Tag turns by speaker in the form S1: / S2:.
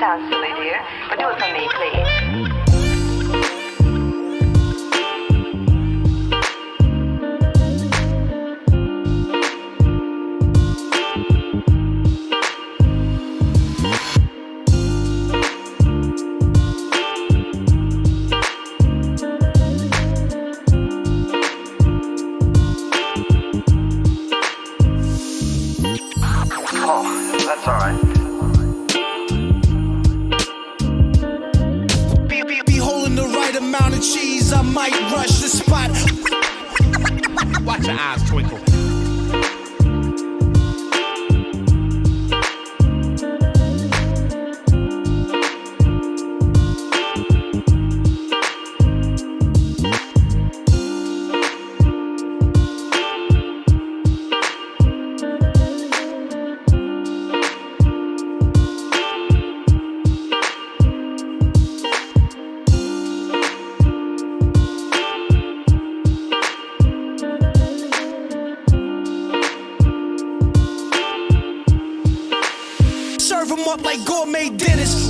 S1: sounds silly, dear, but do it for me, please.
S2: Oh, that's alright.
S3: Amount of cheese, I might rush the spot.
S4: Watch your eyes twinkle.
S3: Serve 'em up like gourmet dinners.